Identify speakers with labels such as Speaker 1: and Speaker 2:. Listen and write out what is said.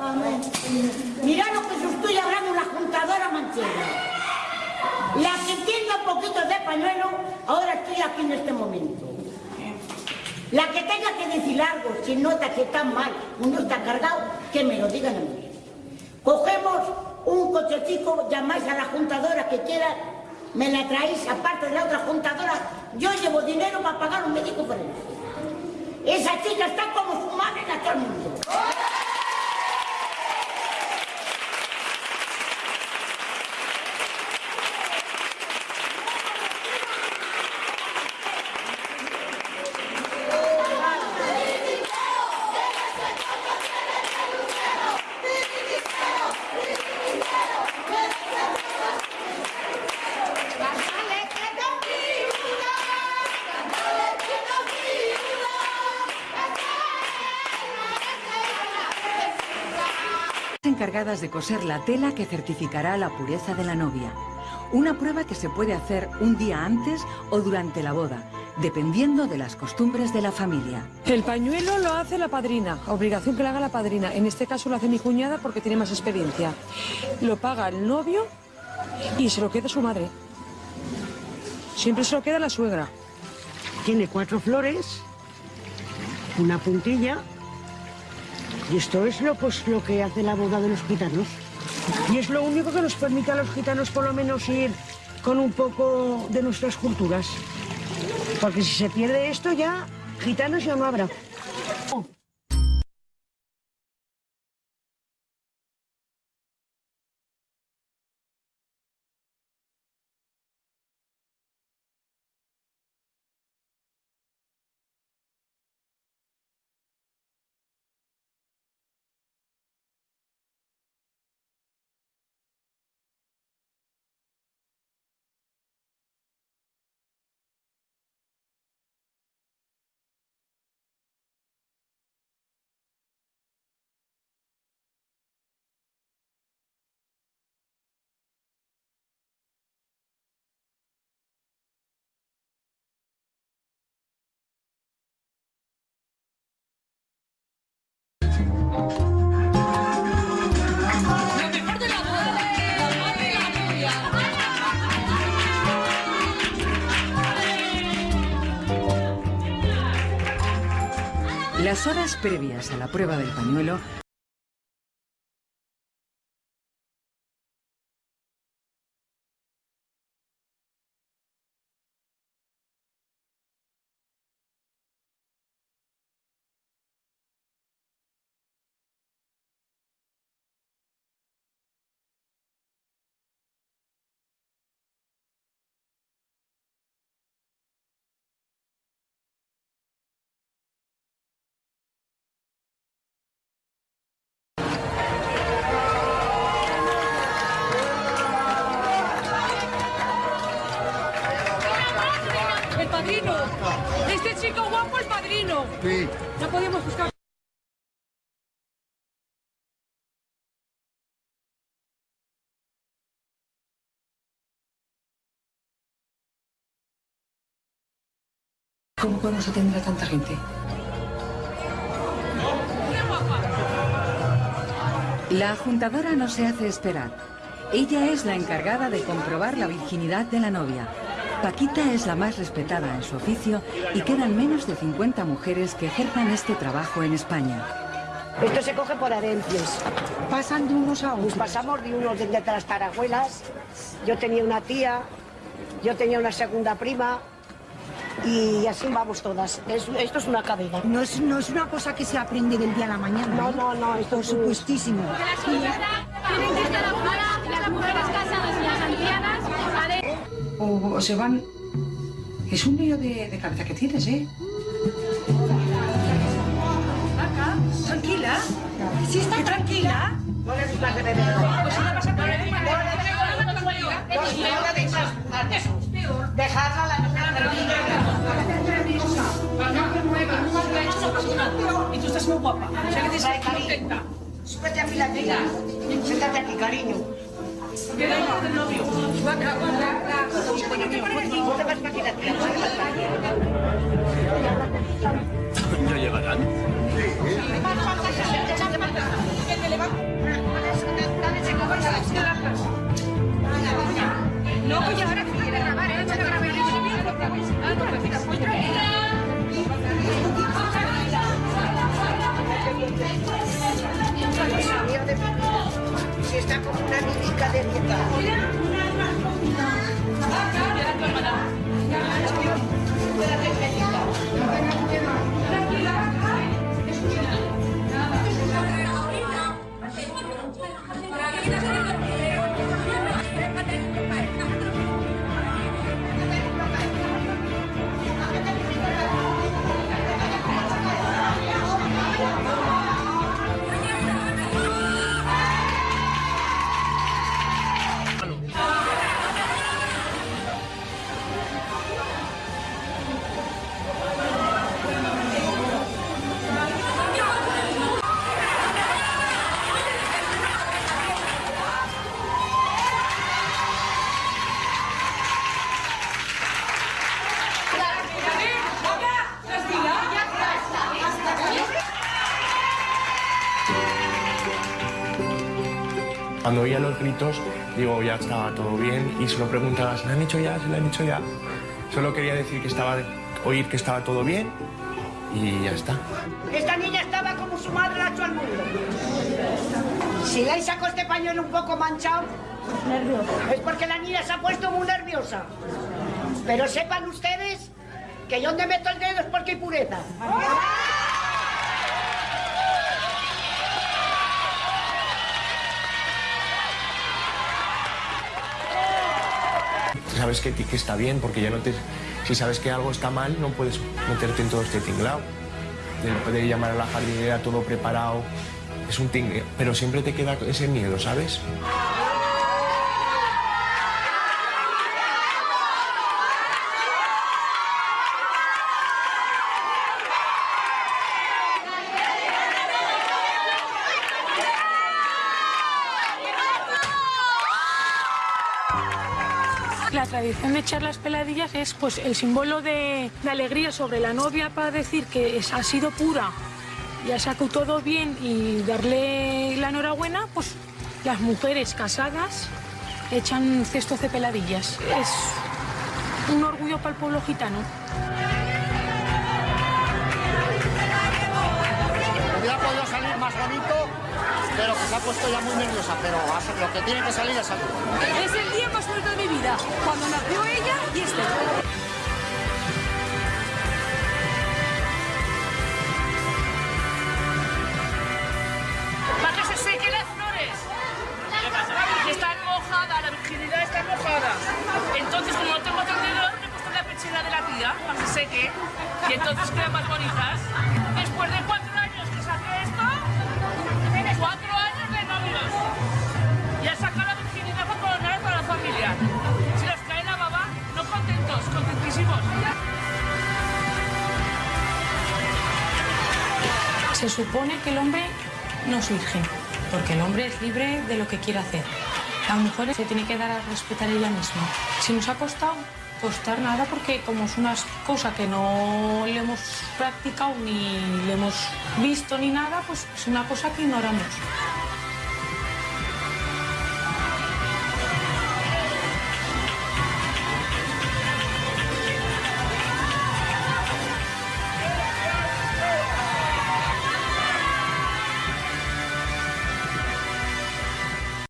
Speaker 1: Amén. Mira lo que se estoy hablando la juntadora manchega. La que entienda un poquito de pañuelo, ahora estoy aquí en este momento. La que tenga que decir algo, si nota que está mal, uno está cargado, que me lo digan a mí. Cogemos un cochecito, llamáis a la juntadora que quiera, me la traéis aparte de la otra juntadora, yo llevo dinero para pagar un médico por él. Esa chica está como su madre en todo el mundo.
Speaker 2: Encargadas de coser la tela que certificará la pureza de la novia. Una prueba que se puede hacer un día antes o durante la boda, dependiendo de las costumbres de la familia.
Speaker 3: El pañuelo lo hace la padrina, obligación que lo haga la padrina. En este caso lo hace mi cuñada porque tiene más experiencia. Lo paga el novio y se lo queda su madre. Siempre se lo queda la suegra.
Speaker 4: Tiene cuatro flores, una puntilla y esto es lo, pues, lo que hace la boda de los gitanos. Y es lo único que nos permite a los gitanos por lo menos ir con un poco de nuestras culturas. Porque si se pierde esto ya, gitanos ya no habrá.
Speaker 2: Las horas previas a la prueba del pañuelo
Speaker 3: El padrino. Este chico guapo, el padrino.
Speaker 5: Sí.
Speaker 3: No podíamos buscar. ¿Cómo podemos atender a tanta gente?
Speaker 2: La juntadora no se hace esperar. Ella es la encargada de comprobar la virginidad de la novia. Paquita es la más respetada en su oficio y quedan menos de 50 mujeres que ejerzan este trabajo en España.
Speaker 4: Esto se coge por herencias.
Speaker 6: Pasan de unos a
Speaker 4: Nos
Speaker 6: otros.
Speaker 4: pasamos de unos de las tarajuelas. Yo tenía una tía, yo tenía una segunda prima y así vamos todas. Es- esto es una cadena.
Speaker 6: No es, no es una cosa que se aprende del día a la mañana.
Speaker 4: No,
Speaker 6: ¿eh?
Speaker 4: no, no, esto
Speaker 6: Por
Speaker 4: es un-
Speaker 6: supuestísimo.
Speaker 7: Tienen que estar afuera, las mujeres casadas y las ancianas, ¿vale?
Speaker 3: O, o se van... Es un lío de, de cabeza que tienes, ¿eh? Tranquila. Sí, está tranquila.
Speaker 4: No le gusta que.
Speaker 3: Pues si no
Speaker 4: la
Speaker 3: Y tú estás muy guapa. O sea que te contenta.
Speaker 4: Súbete. Siéntate aquí, cariño.
Speaker 5: ¿Ya llegarán?
Speaker 3: No, pues ahora... Académica.
Speaker 5: Cuando oía los gritos, digo, ya estaba todo bien y solo preguntaba, ¿se lo han hecho ya? ¿Se lo han hecho ya? Solo quería decir que estaba, oír que estaba todo bien y ya está.
Speaker 1: Esta niña estaba como su madre la echó al mundo. Si le sacó este pañuelo un poco manchado, es porque la niña se ha puesto muy nerviosa. Pero sepan ustedes que yo donde meto el dedo es porque hay pureza.
Speaker 5: Sabes que, que está bien porque ya no te... Si sabes que algo está mal, no puedes meterte en todo este tinglao. De poder llamar a la jardinera todo preparado. Es un tingle, pero siempre te queda ese miedo, ¿sabes?
Speaker 3: Tradición de echar las peladillas es pues el símbolo de, alegría sobre la novia para decir que ha sido pura, ya sacó todo bien y darle la enhorabuena, pues las mujeres casadas echan cestos de peladillas. Es un orgullo para el pueblo gitano.
Speaker 8: Hubiera podido salir más bonito, pero que se ha puesto ya muy nerviosa, pero lo que tiene que salir es salido.
Speaker 7: Es el día más bonito de mi vida, cuando nació ella y este.
Speaker 9: Se
Speaker 3: supone que el hombre no es porque el hombre es libre de lo que quiere hacer. La mujer se tiene que dar a respetar ella misma. Si nos ha costado, costar nada, porque como es una cosa que no le hemos practicado ni le hemos visto ni nada, pues es una cosa que ignoramos.